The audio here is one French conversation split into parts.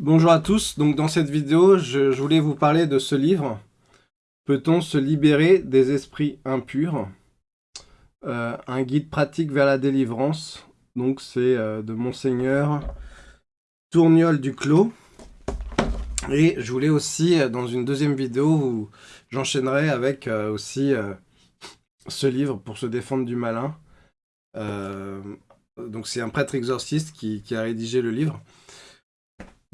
Bonjour à tous, donc dans cette vidéo, je, voulais vous parler de ce livre. Peut-on se libérer des esprits impurs? Euh, Un guide pratique vers la délivrance. Donc c'est euh, de Monseigneur Tourniol du Clos. Et je voulais aussi, euh, dans une deuxième vidéo, j'enchaînerai avec aussi ce livre pour se défendre du malin. donc c'est un prêtre exorciste qui a rédigé le livre.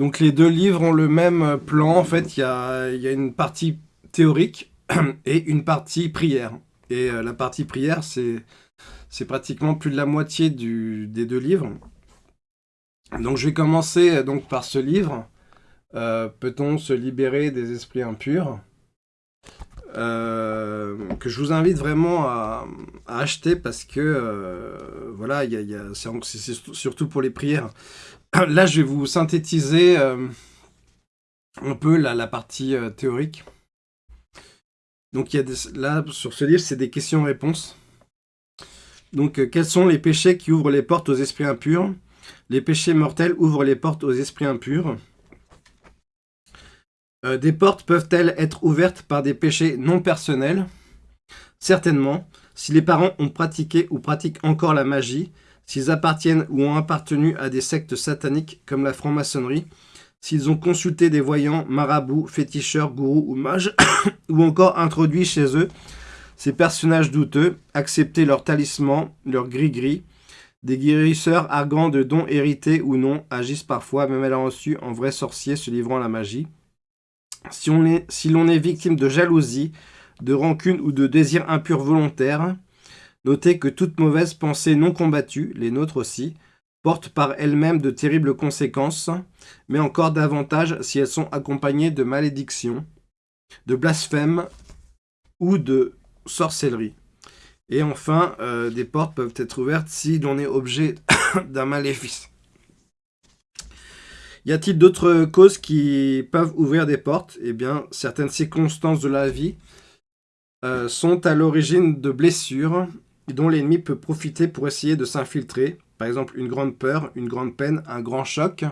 Donc les deux livres ont le même plan. En fait, il y a, une partie théorique et une partie prière. Et euh, la partie prière, c'est pratiquement plus de la moitié des deux livres. Donc je vais commencer euh, donc par ce livre. Euh, peut-on se libérer des esprits impurs? Que je vous invite vraiment à, acheter parce que voilà, c'est surtout pour les prières. Là, je vais vous synthétiser euh, un peu la, partie euh, théorique. Donc, il y a là, sur ce livre, c'est des questions-réponses. Donc, euh, quels sont les péchés qui ouvrent les portes aux esprits impurs? Les péchés mortels ouvrent les portes aux esprits impurs. des portes peuvent-elles être ouvertes par des péchés non personnels? Certainement. Si les parents ont pratiqué ou pratiquent encore la magie, s'ils appartiennent ou ont appartenu à des sectes sataniques comme la franc-maçonnerie, s'ils ont consulté des voyants, marabouts, féticheurs, gourous ou mages, ou encore introduit chez eux ces personnages douteux, accepté leurs talismans, leurs gris-gris, des guérisseurs argants de dons hérités ou non agissent parfois, même à la en vrais sorciers se livrant à la magie. Si l'on est, est victime de jalousie, de rancune ou de désir impur volontaire, Notez que toute mauvaise pensée non combattue, les nôtres aussi, porte par elles-mêmes de terribles conséquences, mais encore davantage si elles sont accompagnées de malédictions, de blasphèmes ou de sorcellerie. Et enfin, euh, des portes peuvent être ouvertes si l'on est objet d'un maléfice. Y a-t-il d'autres causes qui peuvent ouvrir des portes? Eh bien, certaines circonstances de la vie euh, sont à l'origine de blessures dont l'ennemi peut profiter pour essayer de s'infiltrer, par exemple une grande peur, une grande peine, un grand choc.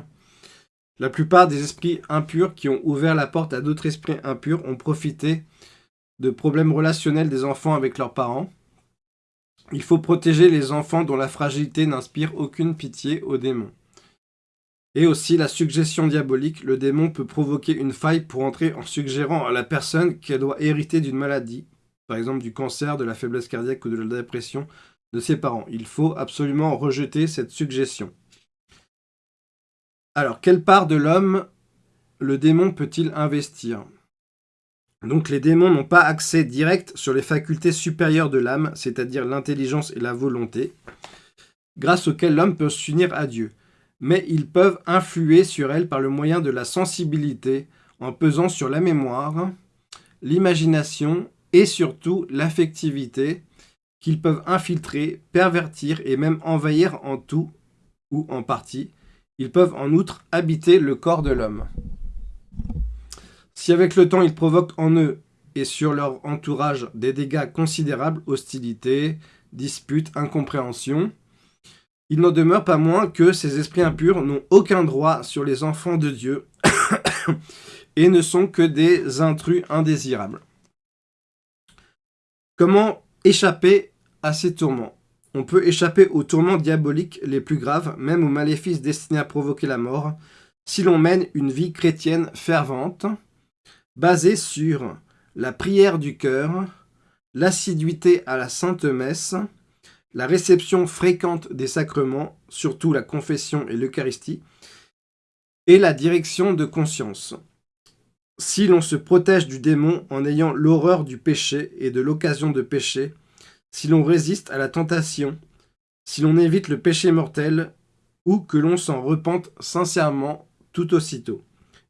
La plupart des esprits impurs qui ont ouvert la porte à d'autres esprits impurs ont profité de problèmes relationnels des enfants avec leurs parents. Il faut protéger les enfants dont la fragilité n'inspire aucune pitié aux démons. Et aussi la suggestion diabolique, le démon peut provoquer une faille pour entrer en suggérant à la personne qu'elle doit hériter d'une maladie, par exemple du cancer, de la faiblesse cardiaque ou de la dépression de ses parents. Il faut absolument rejeter cette suggestion. Alors, quelle part de l'homme le démon peut-il investir? Donc les démons n'ont pas accès direct sur les facultés supérieures de l'âme, c'est-à-dire l'intelligence et la volonté, grâce auxquelles l'homme peut s'unir à Dieu. Mais ils peuvent influer sur elle par le moyen de la sensibilité, en pesant sur la mémoire, l'imagination et surtout l'affectivité qu'ils peuvent infiltrer, pervertir et même envahir en tout ou en partie. Ils peuvent en outre habiter le corps de l'homme. Si avec le temps ils provoquent en eux et sur leur entourage des dégâts considérables, hostilité, disputes, incompréhension, il n'en demeure pas moins que ces esprits impurs n'ont aucun droit sur les enfants de Dieu et ne sont que des intrus indésirables. Comment échapper à ces tourments? On peut échapper aux tourments diaboliques les plus graves, même aux maléfices destinés à provoquer la mort, si l'on mène une vie chrétienne fervente, basée sur la prière du cœur, l'assiduité à la Sainte Messe, la réception fréquente des sacrements, surtout la confession et l'Eucharistie, et la direction de conscience si l'on se protège du démon en ayant l'horreur du péché et de l'occasion de pécher, si l'on résiste à la tentation, si l'on évite le péché mortel, ou que l'on s'en repente sincèrement tout aussitôt,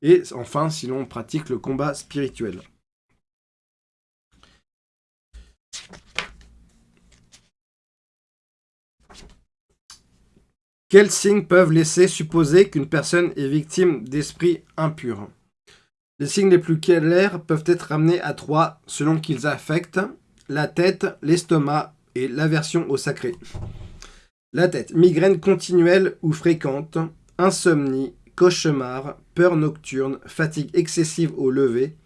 et enfin si l'on pratique le combat spirituel. Quels signes peuvent laisser supposer qu'une personne est victime d'esprits impurs les signes les plus clairs peuvent être ramenés à trois selon qu'ils affectent la tête, l'estomac et l'aversion au sacré. La tête, migraine continuelle ou fréquente, insomnie, cauchemar, peur nocturne, fatigue excessive au lever,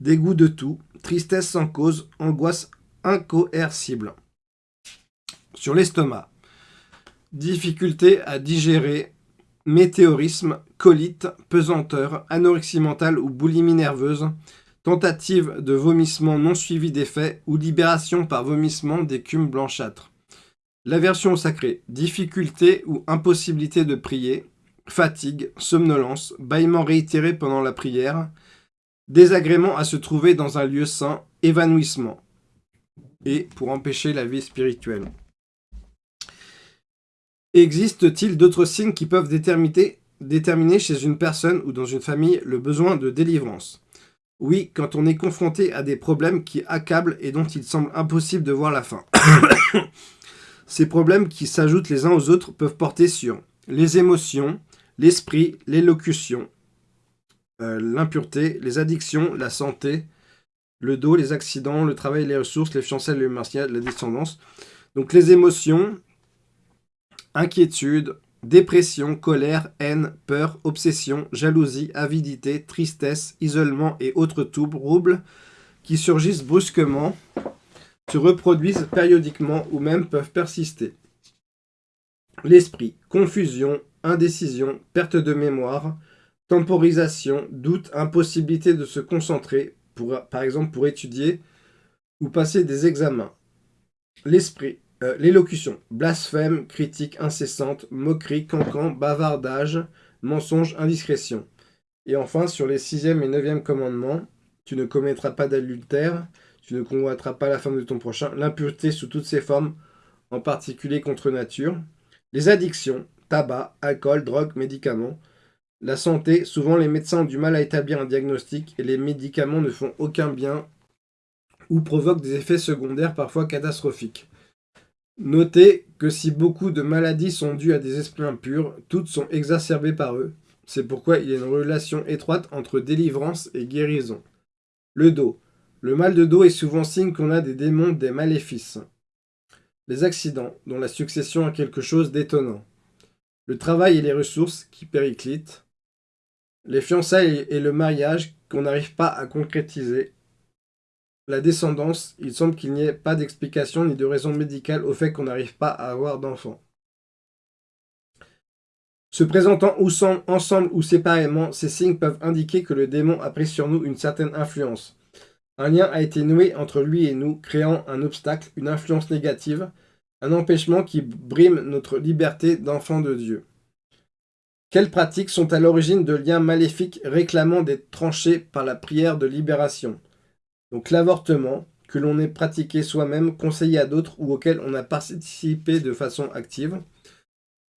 dégoût de tout, tristesse sans cause, angoisse incoercible. Sur l'estomac, difficulté à digérer, météorisme, colite, pesanteur, anorexie mentale ou boulimie nerveuse, tentative de vomissement non suivi d'effet ou libération par vomissement d'écume blanchâtre. L'aversion au sacré, difficulté ou impossibilité de prier, fatigue, somnolence, bâillement réitéré pendant la prière, désagrément à se trouver dans un lieu saint, évanouissement, et pour empêcher la vie spirituelle. Existe-t-il d'autres signes qui peuvent déterminer, chez une personne ou dans une famille le besoin de délivrance? Oui, quand on est confronté à des problèmes qui accablent et dont il semble impossible de voir la fin. Ces problèmes qui s'ajoutent les uns aux autres peuvent porter sur les émotions, l'esprit, l'élocution, euh, l'impureté, les addictions, la santé, le dos, les accidents, le travail, les ressources, les fiançailles, les mariages, la descendance. Donc les émotions, inquiétude, dépression, colère, haine, peur, obsession, jalousie, avidité, tristesse, isolement et autres troubles qui surgissent brusquement, se reproduisent périodiquement ou même peuvent persister. L'esprit, confusion, indécision, perte de mémoire, temporisation, doute, impossibilité de se concentrer, pour, par exemple pour étudier ou passer des examens. L'esprit, euh, l'élocution, blasphème, critique incessante, moquerie, cancan, bavardage, mensonge, indiscrétion. Et enfin, sur les sixième et neuvième commandements, tu ne commettras pas d'adultère, tu ne convoiteras pas la femme de ton prochain, l'impureté sous toutes ses formes, en particulier contre nature, les addictions, tabac, alcool, drogue, médicaments, la santé, souvent les médecins ont du mal à établir un diagnostic et les médicaments ne font aucun bien ou provoquent des effets secondaires parfois catastrophiques. Notez que si beaucoup de maladies sont dues à des esprits impurs, toutes sont exacerbées par eux. C'est pourquoi il y a une relation étroite entre délivrance et guérison. Le dos. Le mal de dos est souvent signe qu'on a des démons, des maléfices. Les accidents, dont la succession a quelque chose d'étonnant. Le travail et les ressources, qui périclitent. Les fiançailles et le mariage, qu'on n'arrive pas à concrétiser la descendance, il semble qu'il n'y ait pas d'explication ni de raison médicale au fait qu'on n'arrive pas à avoir d'enfants. Se présentant ensemble ou séparément, ces signes peuvent indiquer que le démon a pris sur nous une certaine influence. Un lien a été noué entre lui et nous, créant un obstacle, une influence négative, un empêchement qui brime notre liberté d'enfant de Dieu. Quelles pratiques sont à l'origine de liens maléfiques réclamant d'être tranchés par la prière de libération? Donc l'avortement, que l'on ait pratiqué soi-même, conseillé à d'autres ou auquel on a participé de façon active.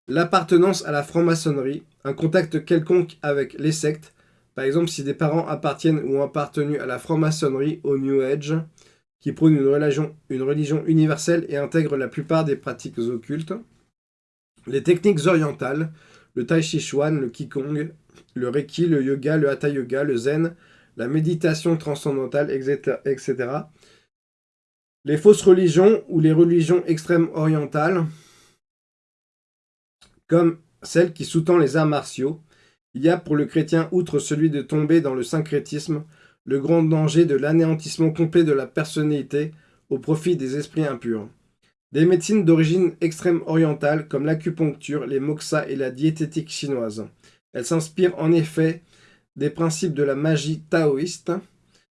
L'appartenance à la franc-maçonnerie, un contact quelconque avec les sectes, par exemple si des parents appartiennent ou ont appartenu à la franc-maçonnerie, au New Age, qui prône une religion, universelle et intègre la plupart des pratiques occultes. Les techniques orientales, le Tai Chi Chuan, le Qigong, le Reiki, le Yoga, le Hatha Yoga, le Zen, la méditation transcendantale, etc. Les fausses religions ou les religions extrêmes orientales, comme celle qui sous-tend les arts martiaux, il y a pour le chrétien, outre celui de tomber dans le syncrétisme, le grand danger de l'anéantissement complet de la personnalité au profit des esprits impurs. Des médecines d'origine extrême orientale, comme l'acupuncture, les moxas et la diététique chinoise. Elles s'inspirent en effet des principes de la magie taoïste,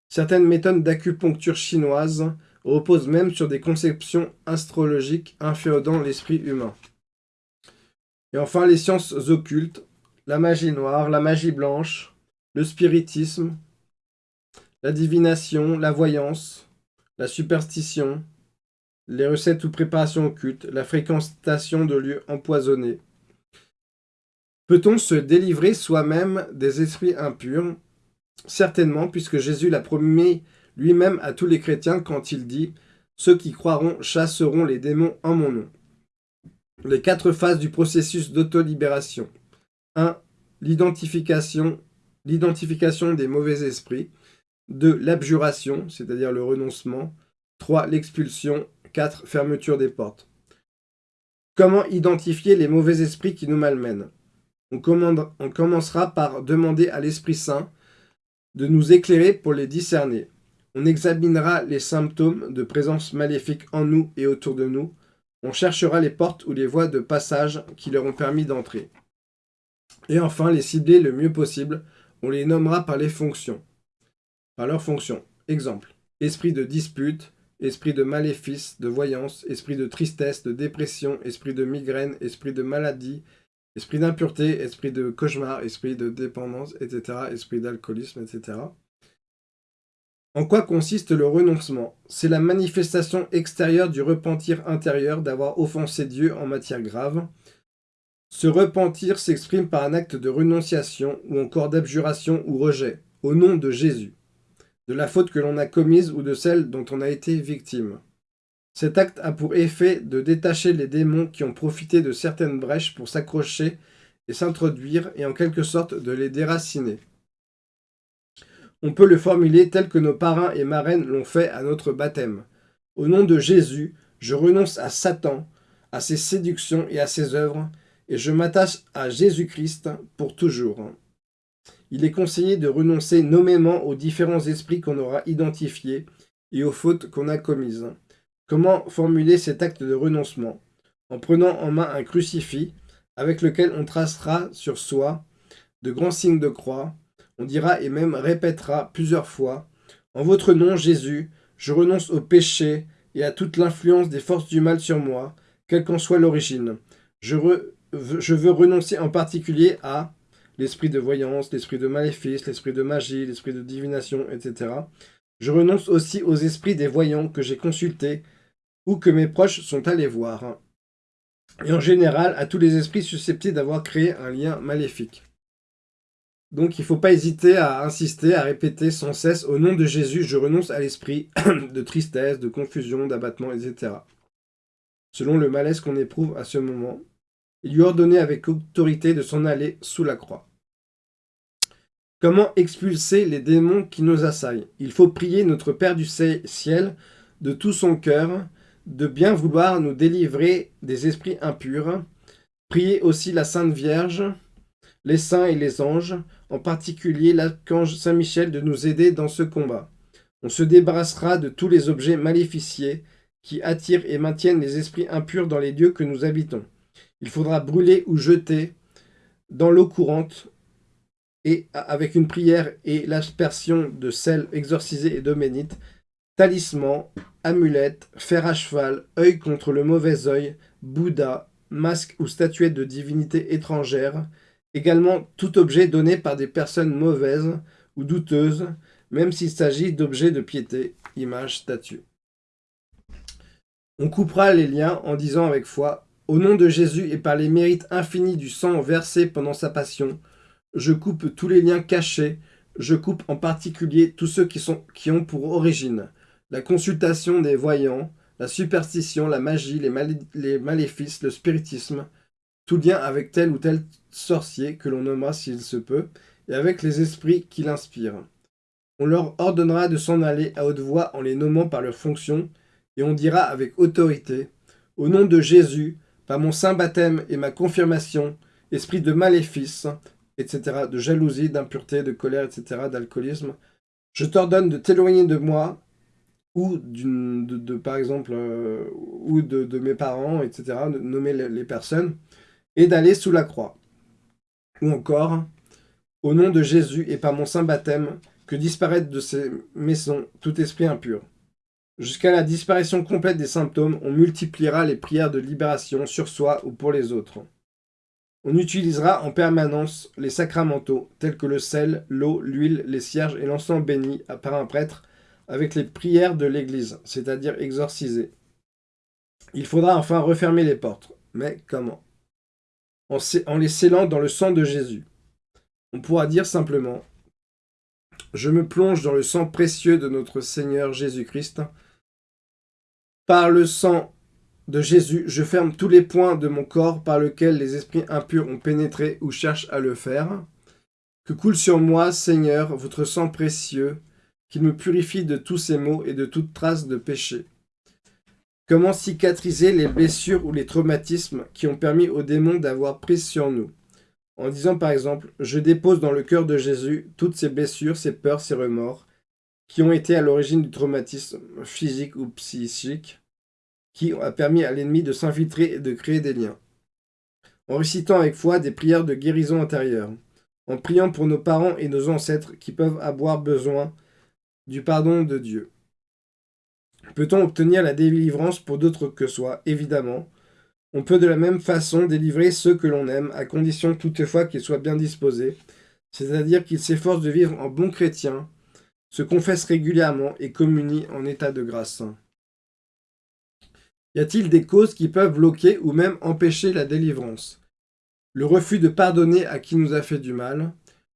certaines méthodes d'acupuncture chinoise reposent même sur des conceptions astrologiques inféodant l'esprit humain. Et enfin, les sciences occultes, la magie noire, la magie blanche, le spiritisme, la divination, la voyance, la superstition, les recettes ou préparations occultes, la fréquentation de lieux empoisonnés, Peut-on se délivrer soi-même des esprits impurs? Certainement, puisque Jésus l'a promis lui-même à tous les chrétiens quand il dit « Ceux qui croiront chasseront les démons en mon nom ». Les quatre phases du processus d'auto-libération. 1. L'identification des mauvais esprits. 2. L'abjuration, c'est-à-dire le renoncement. 3. L'expulsion. 4. Fermeture des portes. Comment identifier les mauvais esprits qui nous malmènent? On, commencera par demander à l'Esprit Saint de nous éclairer pour les discerner. On examinera les symptômes de présence maléfique en nous et autour de nous. On cherchera les portes ou les voies de passage qui leur ont permis d'entrer. Et enfin, les cibler le mieux possible, on les nommera par les fonctions. Par leurs fonctions. Exemple, esprit de dispute, esprit de maléfice, de voyance, esprit de tristesse, de dépression, esprit de migraine, esprit de maladie, esprit d'impureté, esprit de cauchemar, esprit de dépendance, etc., esprit d'alcoolisme, etc. En quoi consiste le renoncement? C'est la manifestation extérieure du repentir intérieur d'avoir offensé Dieu en matière grave. Ce repentir s'exprime par un acte de renonciation ou encore d'abjuration ou rejet, au nom de Jésus, de la faute que l'on a commise ou de celle dont on a été victime. Cet acte a pour effet de détacher les démons qui ont profité de certaines brèches pour s'accrocher et s'introduire et en quelque sorte de les déraciner. On peut le formuler tel que nos parrains et marraines l'ont fait à notre baptême. Au nom de Jésus, je renonce à Satan, à ses séductions et à ses œuvres, et je m'attache à Jésus-Christ pour toujours. Il est conseillé de renoncer nommément aux différents esprits qu'on aura identifiés et aux fautes qu'on a commises. Comment formuler cet acte de renoncement? En prenant en main un crucifix avec lequel on tracera sur soi de grands signes de croix, on dira et même répétera plusieurs fois « En votre nom, Jésus, je renonce au péché et à toute l'influence des forces du mal sur moi, quelle qu'en soit l'origine. Je, je veux renoncer en particulier à l'esprit de voyance, l'esprit de maléfice, l'esprit de magie, l'esprit de divination, etc. Je renonce aussi aux esprits des voyants que j'ai consultés ou que mes proches sont allés voir. Et en général, à tous les esprits susceptibles d'avoir créé un lien maléfique. Donc il ne faut pas hésiter à insister, à répéter sans cesse « Au nom de Jésus, je renonce à l'esprit de tristesse, de confusion, d'abattement, etc. » Selon le malaise qu'on éprouve à ce moment, il lui ordonnait avec autorité de s'en aller sous la croix. Comment expulser les démons qui nous assaillent? Il faut prier notre Père du ciel de tout son cœur, de bien vouloir nous délivrer des esprits impurs. Prier aussi la Sainte Vierge, les saints et les anges, en particulier l'archange Saint-Michel, de nous aider dans ce combat. On se débarrassera de tous les objets maléficiés qui attirent et maintiennent les esprits impurs dans les lieux que nous habitons. Il faudra brûler ou jeter dans l'eau courante et avec une prière et l'aspersion de sel exorcisé et d'homénite, talisman, amulette, fer à cheval, œil contre le mauvais œil, Bouddha, masque ou statuette de divinité étrangère, Également, tout objet donné par des personnes mauvaises ou douteuses, même s'il s'agit d'objets de piété, image, statue. On coupera les liens en disant avec foi « Au nom de Jésus et par les mérites infinis du sang versé pendant sa passion, je coupe tous les liens cachés, je coupe en particulier tous ceux qui, sont, qui ont pour origine la consultation des voyants, la superstition, la magie, les, maléfices, le spiritisme, tout lien avec tel ou tel sorcier que l'on nommera s'il se peut, et avec les esprits qui l'inspirent. On leur ordonnera de s'en aller à haute voix en les nommant par leur fonction, et on dira avec autorité, au nom de Jésus, par mon saint baptême et ma confirmation, esprit de maléfice, etc., de jalousie, d'impureté, de colère, etc., d'alcoolisme, je t'ordonne de t'éloigner de moi, ou de, par exemple, euh, ou de, mes parents, etc., de nommer les personnes, et d'aller sous la croix. Ou encore, au nom de Jésus et par mon saint baptême, que disparaître de ces maisons tout esprit impur. Jusqu'à la disparition complète des symptômes, on multipliera les prières de libération sur soi ou pour les autres. On utilisera en permanence les sacramentaux, tels que le sel, l'eau, l'huile, les cierges et l'encens béni par un prêtre, avec les prières de l'Église, c'est-à-dire exorcisées. Il faudra enfin refermer les portes. Mais comment? En, les scellant dans le sang de Jésus. On pourra dire simplement « Je me plonge dans le sang précieux de notre Seigneur Jésus-Christ. Par le sang de Jésus, je ferme tous les points de mon corps par lesquels les esprits impurs ont pénétré ou cherchent à le faire. Que coule sur moi, Seigneur, votre sang précieux, qu'il me purifie de tous ces maux et de toute trace de péché. Comment cicatriser les blessures ou les traumatismes qui ont permis aux démons d'avoir prise sur nous? En disant par exemple « Je dépose dans le cœur de Jésus toutes ces blessures, ces peurs, ces remords, qui ont été à l'origine du traumatisme physique ou psychique, qui a permis à l'ennemi de s'infiltrer et de créer des liens. En récitant avec foi des prières de guérison intérieure, en priant pour nos parents et nos ancêtres qui peuvent avoir besoin du pardon de Dieu. Peut-on obtenir la délivrance pour d'autres que soi? Évidemment. On peut de la même façon délivrer ceux que l'on aime, à condition toutefois qu'ils soient bien disposés, c'est-à-dire qu'ils s'efforcent de vivre en bons chrétiens, se confessent régulièrement et communient en état de grâce. Y a-t-il des causes qui peuvent bloquer ou même empêcher la délivrance? Le refus de pardonner à qui nous a fait du mal,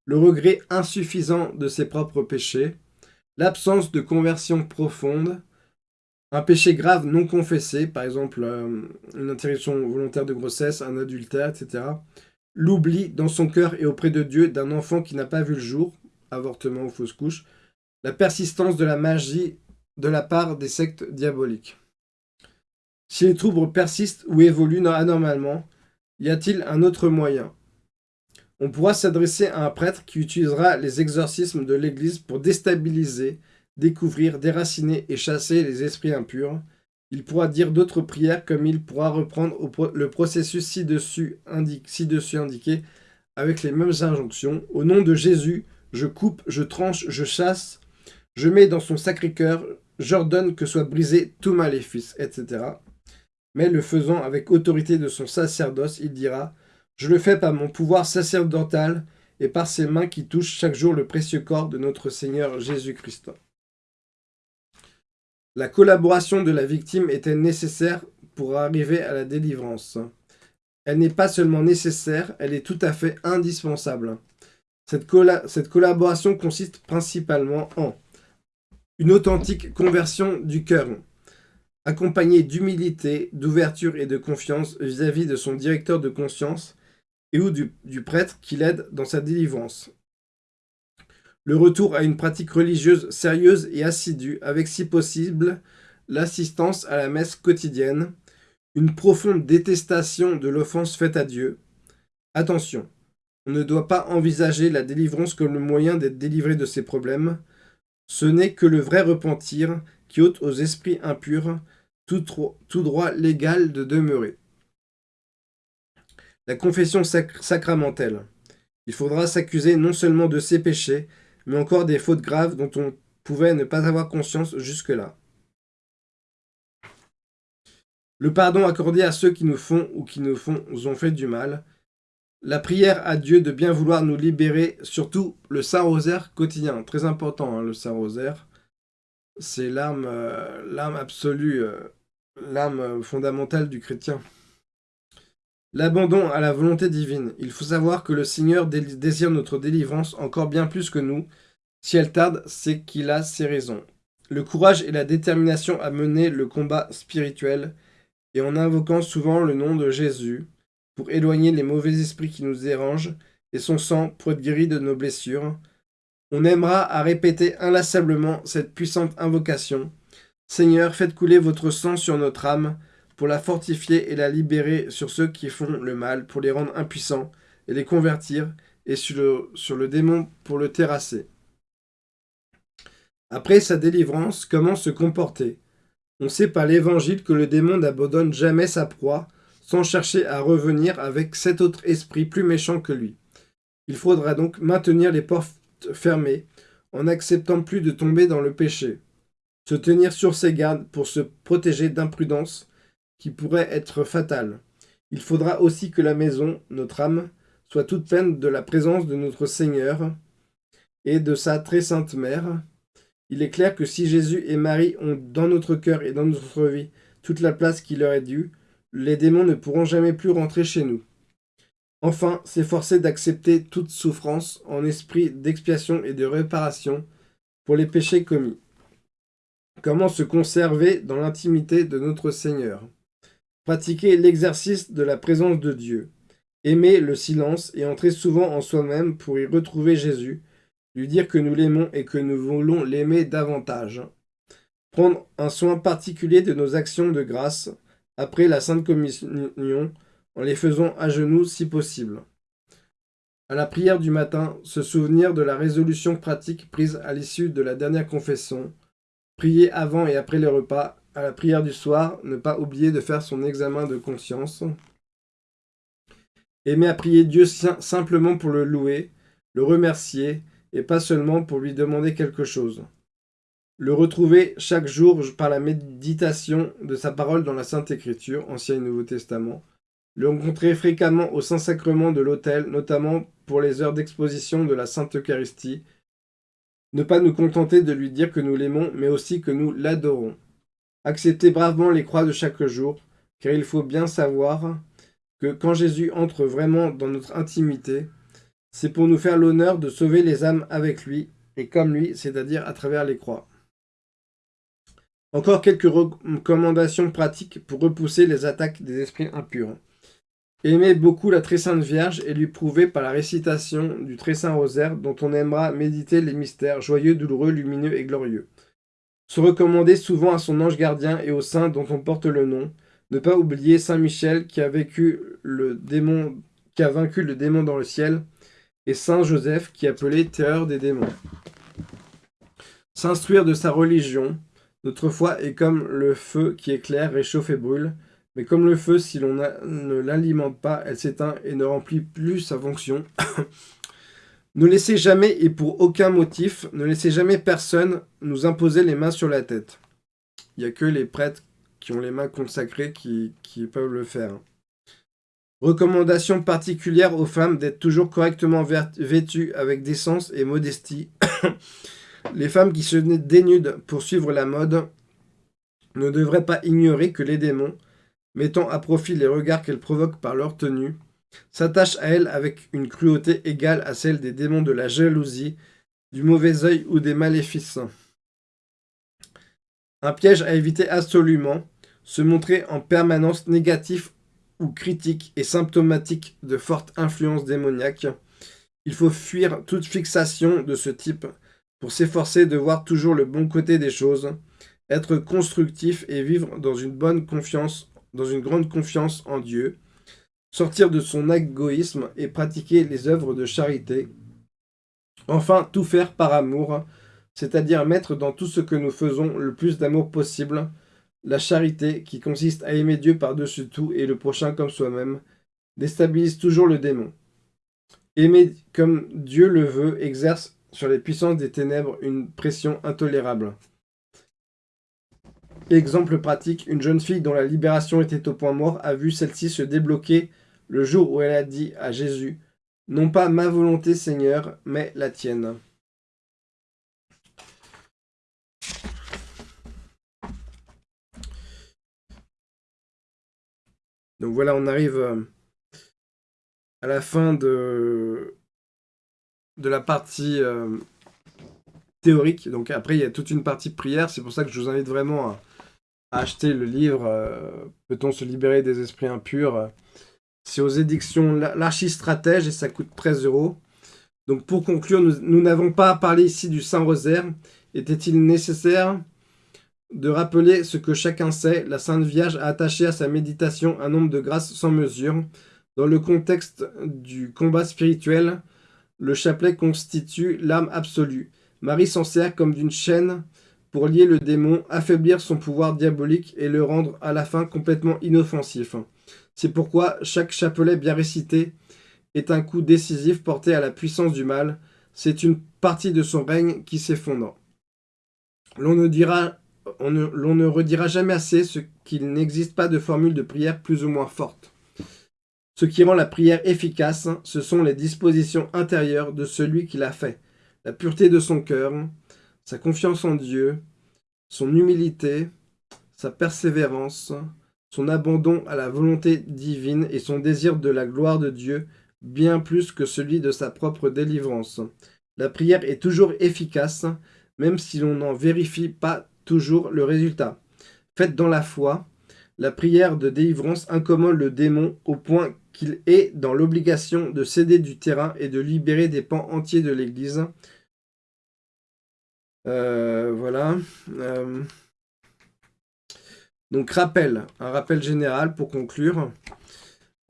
le regret insuffisant de ses propres péchés, l'absence de conversion profonde, un péché grave non confessé, par exemple euh, une interruption volontaire de grossesse, un adultère, etc. L'oubli dans son cœur et auprès de Dieu d'un enfant qui n'a pas vu le jour, avortement ou fausse couche, la persistance de la magie de la part des sectes diaboliques. Si les troubles persistent ou évoluent anormalement, y a-t-il un autre moyen? On pourra s'adresser à un prêtre qui utilisera les exorcismes de l'Église pour déstabiliser, découvrir, déraciner et chasser les esprits impurs. Il pourra dire d'autres prières comme il pourra reprendre le processus ci-dessus indiqué avec les mêmes injonctions. Au nom de Jésus, je coupe, je tranche, je chasse, je mets dans son sacré cœur, j'ordonne que soit brisé tout maléfice, etc mais le faisant avec autorité de son sacerdoce, il dira « Je le fais par mon pouvoir sacerdotal et par ses mains qui touchent chaque jour le précieux corps de notre Seigneur Jésus-Christ. » La collaboration de la victime était nécessaire pour arriver à la délivrance. Elle n'est pas seulement nécessaire, elle est tout à fait indispensable. Cette, cette collaboration consiste principalement en une authentique conversion du cœur, accompagné d'humilité, d'ouverture et de confiance vis-à-vis de son directeur de conscience et ou du, prêtre qui l'aide dans sa délivrance. Le retour à une pratique religieuse sérieuse et assidue, avec si possible l'assistance à la messe quotidienne, une profonde détestation de l'offense faite à Dieu. Attention, on ne doit pas envisager la délivrance comme le moyen d'être délivré de ses problèmes. Ce n'est que le vrai repentir qui ôte aux esprits impurs tout, droit légal de demeurer. La confession sacramentelle. Il faudra s'accuser non seulement de ses péchés, mais encore des fautes graves dont on pouvait ne pas avoir conscience jusque-là. Le pardon accordé à ceux qui nous font ou qui nous font, ont fait du mal. La prière à Dieu de bien vouloir nous libérer, surtout le Saint-Rosaire quotidien. Très important, hein, le Saint-Rosaire. C'est l'arme euh, absolue euh, l'âme fondamentale du chrétien. L'abandon à la volonté divine. Il faut savoir que le Seigneur désire notre délivrance encore bien plus que nous. Si elle tarde, c'est qu'il a ses raisons. Le courage et la détermination à mener le combat spirituel, et en invoquant souvent le nom de Jésus, pour éloigner les mauvais esprits qui nous dérangent, et son sang pour être guéri de nos blessures. On aimera à répéter inlassablement cette puissante invocation, Seigneur, faites couler votre sang sur notre âme, pour la fortifier et la libérer sur ceux qui font le mal, pour les rendre impuissants et les convertir, et sur le, démon pour le terrasser. Après sa délivrance, comment se comporter? On sait par l'Évangile que le démon n'abandonne jamais sa proie, sans chercher à revenir avec sept autres esprits plus méchants que lui. Il faudra donc maintenir les portes fermées, en n'acceptant plus de tomber dans le péché se tenir sur ses gardes pour se protéger d'imprudence qui pourrait être fatale. Il faudra aussi que la maison, notre âme, soit toute pleine de la présence de notre Seigneur et de sa très sainte mère. Il est clair que si Jésus et Marie ont dans notre cœur et dans notre vie toute la place qui leur est due, les démons ne pourront jamais plus rentrer chez nous. Enfin, s'efforcer d'accepter toute souffrance en esprit d'expiation et de réparation pour les péchés commis. Comment se conserver dans l'intimité de notre Seigneur? Pratiquer l'exercice de la présence de Dieu. Aimer le silence et entrer souvent en soi-même pour y retrouver Jésus, lui dire que nous l'aimons et que nous voulons l'aimer davantage. Prendre un soin particulier de nos actions de grâce après la Sainte Communion en les faisant à genoux si possible. À la prière du matin, se souvenir de la résolution pratique prise à l'issue de la dernière confession. Prier avant et après les repas. À la prière du soir, ne pas oublier de faire son examen de conscience. Aimer à prier Dieu simplement pour le louer, le remercier, et pas seulement pour lui demander quelque chose. Le retrouver chaque jour par la méditation de sa parole dans la Sainte Écriture, Ancien et Nouveau Testament. Le rencontrer fréquemment au Saint-Sacrement de l'autel, notamment pour les heures d'exposition de la Sainte Eucharistie. Ne pas nous contenter de lui dire que nous l'aimons, mais aussi que nous l'adorons. Accepter bravement les croix de chaque jour, car il faut bien savoir que quand Jésus entre vraiment dans notre intimité, c'est pour nous faire l'honneur de sauver les âmes avec lui, et comme lui, c'est-à-dire à travers les croix. Encore quelques recommandations pratiques pour repousser les attaques des esprits impurs. Aimer beaucoup la très sainte Vierge et lui prouver par la récitation du très saint rosaire dont on aimera méditer les mystères joyeux, douloureux, lumineux et glorieux. Se recommander souvent à son ange gardien et au saint dont on porte le nom. Ne pas oublier Saint Michel qui a, vaincu le démon dans le ciel et Saint Joseph qui appelait terreur des démons. S'instruire de sa religion, notre foi est comme le feu qui éclaire, réchauffe et brûle, mais comme le feu, si l'on ne l'alimente pas, elle s'éteint et ne remplit plus sa fonction. ne laissez jamais, et pour aucun motif, ne laissez jamais personne nous imposer les mains sur la tête. Il n'y a que les prêtres qui ont les mains consacrées qui, peuvent le faire. Recommandation particulière aux femmes d'être toujours correctement vêtues avec décence et modestie. Les femmes qui se dénudent pour suivre la mode ne devraient pas ignorer que les démons, mettant à profit les regards qu'elles provoquent par leur tenue, s'attachent à elles avec une cruauté égale à celle des démons de la jalousie, du mauvais œil ou des maléfices. Un piège à éviter absolument, se montrer en permanence négatif ou critique et symptomatique de forte influence démoniaque. Il faut fuir toute fixation de ce type, pour s'efforcer de voir toujours le bon côté des choses, être constructif et vivre dans une bonne confiance, dans une grande confiance en Dieu, sortir de son égoïsme et pratiquer les œuvres de charité. Enfin, tout faire par amour, c'est-à-dire mettre dans tout ce que nous faisons le plus d'amour possible, la charité qui consiste à aimer Dieu par-dessus tout et le prochain comme soi-même, déstabilise toujours le démon. Aimer comme Dieu le veut exerce sur les puissances des ténèbres une pression intolérable. Exemple pratique, une jeune fille dont la libération était au point mort a vu celle-ci se débloquer le jour où elle a dit à Jésus « Non pas ma volonté, Seigneur, mais la tienne. » Donc voilà, on arrive euh, à la fin de la partie euh, théorique. Donc après, il y a toute une partie prière. C'est pour ça que je vous invite vraiment à, acheter le livre euh, Peut-on se libérer des esprits impurs C'est aux éditions L'Archistratège et ça coûte 13 euros. Donc pour conclure, nous n'avons pas parlé ici du Saint-Rosaire. Était-il nécessaire de rappeler ce que chacun sait? La Sainte Vierge a attaché à sa méditation un nombre de grâces sans mesure. Dans le contexte du combat spirituel, le chapelet constitue l'arme absolue. Marie s'en sert comme d'une chaîne pour lier le démon, affaiblir son pouvoir diabolique et le rendre à la fin complètement inoffensif. C'est pourquoi chaque chapelet bien récité est un coup décisif porté à la puissance du mal. C'est une partie de son règne qui s'effondre. L'on ne, dira, redira jamais assez ce qu'il n'existe pas de formule de prière plus ou moins forte. Ce qui rend la prière efficace, ce sont les dispositions intérieures de celui qui l'a fait, la pureté de son cœur, sa confiance en Dieu, son humilité, sa persévérance, son abandon à la volonté divine et son désir de la gloire de Dieu, bien plus que celui de sa propre délivrance. La prière est toujours efficace, même si l'on n'en vérifie pas toujours le résultat. Faite dans la foi, la prière de délivrance incommode le démon au point qu'il est dans l'obligation de céder du terrain et de libérer des pans entiers de l'Église. Euh, voilà. Euh, donc rappel, un rappel général pour conclure.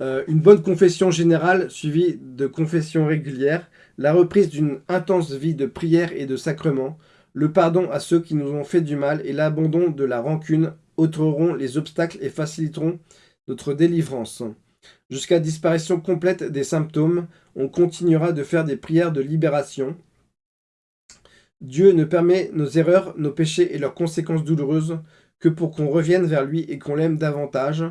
Euh, une bonne confession générale suivie de confessions régulières, la reprise d'une intense vie de prière et de sacrement, le pardon à ceux qui nous ont fait du mal et l'abandon de la rancune ôteront les obstacles et faciliteront notre délivrance. Jusqu'à disparition complète des symptômes, on continuera de faire des prières de libération. Dieu ne permet nos erreurs, nos péchés et leurs conséquences douloureuses que pour qu'on revienne vers lui et qu'on l'aime davantage.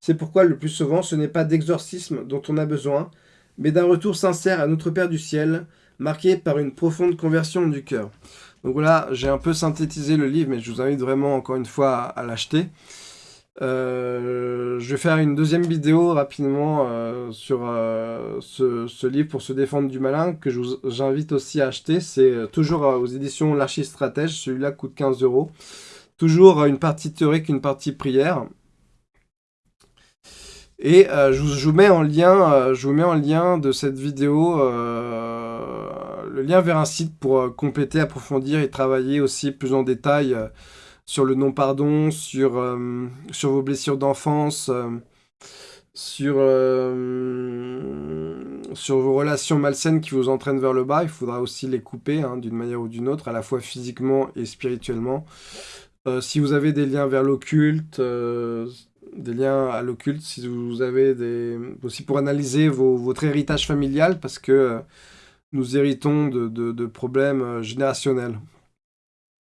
C'est pourquoi le plus souvent ce n'est pas d'exorcisme dont on a besoin, mais d'un retour sincère à notre Père du ciel, marqué par une profonde conversion du cœur. Donc voilà, j'ai un peu synthétisé le livre, mais je vous invite vraiment encore une fois à l'acheter. Euh, je vais faire une deuxième vidéo rapidement euh, sur euh, ce, livre pour se défendre du malin que j'invite aussi à acheter. C'est toujours aux éditions L'Archistratège, celui-là coûte 15 euros. Toujours une partie théorique, une partie prière. Et je, vous mets en lien, je vous mets en lien de cette vidéo le lien vers un site pour compléter, approfondir et travailler aussi plus en détail sur le non-pardon, sur, euh, vos blessures d'enfance, euh, sur, euh, sur vos relations malsaines qui vous entraînent vers le bas. Il faudra aussi les couper hein, d'une manière ou d'une autre, à la fois physiquement et spirituellement. Si vous avez des liens vers l'occulte, des liens à l'occulte, si vous avez des... aussi pour analyser votre héritage familial, parce que nous héritons de problèmes générationnels.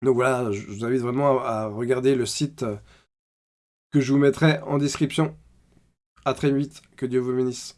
Donc voilà, je vous invite vraiment à, regarder le site que je vous mettrai en description. A très vite, que Dieu vous bénisse.